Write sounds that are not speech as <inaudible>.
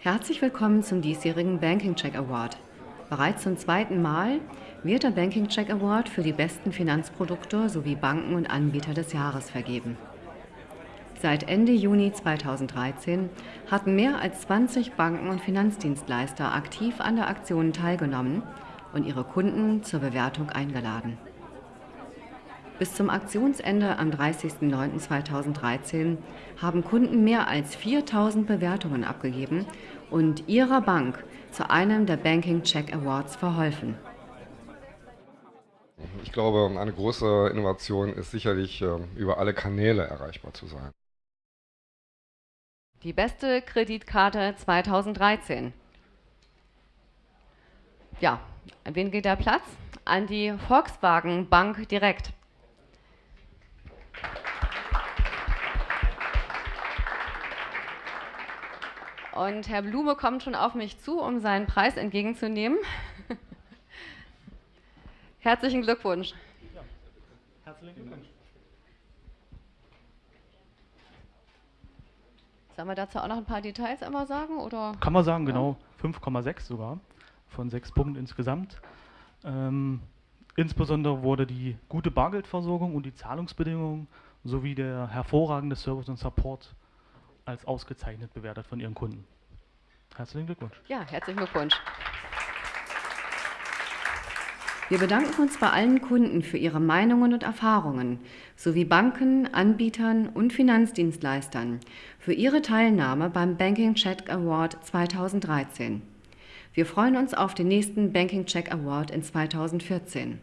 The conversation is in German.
Herzlich willkommen zum diesjährigen Banking Check Award. Bereits zum zweiten Mal wird der Banking Check Award für die besten Finanzprodukte sowie Banken und Anbieter des Jahres vergeben. Seit Ende Juni 2013 hatten mehr als 20 Banken und Finanzdienstleister aktiv an der Aktion teilgenommen und ihre Kunden zur Bewertung eingeladen. Bis zum Aktionsende am 30.09.2013 haben Kunden mehr als 4000 Bewertungen abgegeben und ihrer Bank zu einem der Banking Check Awards verholfen. Ich glaube, eine große Innovation ist sicherlich, ähm, über alle Kanäle erreichbar zu sein. Die beste Kreditkarte 2013. Ja, an wen geht der Platz? An die Volkswagen Bank direkt. Und Herr Blume kommt schon auf mich zu, um seinen Preis entgegenzunehmen. <laughs> Herzlichen Glückwunsch. Ja, herzlichen Glückwunsch. Sollen wir dazu auch noch ein paar Details einmal sagen? Oder? Kann man sagen, genau. 5,6 sogar von sechs Punkten insgesamt. Ähm, insbesondere wurde die gute Bargeldversorgung und die Zahlungsbedingungen sowie der hervorragende Service und Support als ausgezeichnet bewertet von Ihren Kunden. Herzlichen Glückwunsch. Ja, herzlichen Glückwunsch. Wir bedanken uns bei allen Kunden für ihre Meinungen und Erfahrungen sowie Banken, Anbietern und Finanzdienstleistern für ihre Teilnahme beim Banking Check Award 2013. Wir freuen uns auf den nächsten Banking Check Award in 2014.